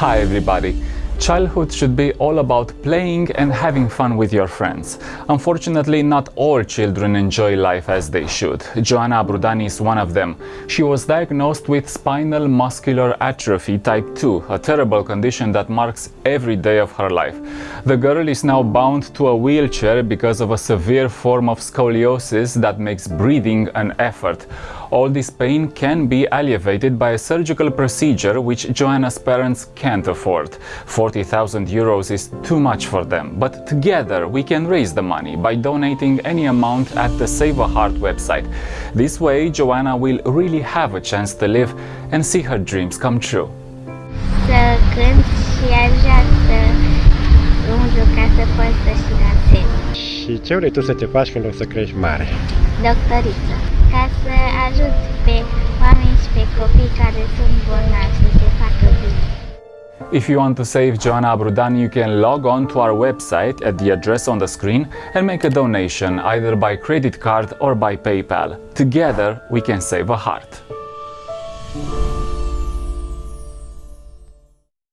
Hi everybody! Childhood should be all about playing and having fun with your friends. Unfortunately, not all children enjoy life as they should. Joanna Abrudani is one of them. She was diagnosed with spinal muscular atrophy type 2, a terrible condition that marks every day of her life. The girl is now bound to a wheelchair because of a severe form of scoliosis that makes breathing an effort. All this pain can be alleviated by a surgical procedure which Joanna's parents can't afford. 40,000 euros is too much for them, but together we can raise the money by donating any amount at the Save a Heart website. This way Joanna will really have a chance to live and see her dreams come true. Să cânt și aș vrea să umblu ca să pot să-și dansez. Și ce vrei tu să te faci când o să crești mare? Doctoriță. Ca să ajut pe oameni și pe copii care sunt bolnavi If you want to save Joanna Abrudani, you can log on to our website at the address on the screen and make a donation either by credit card or by PayPal. Together, we can save a heart.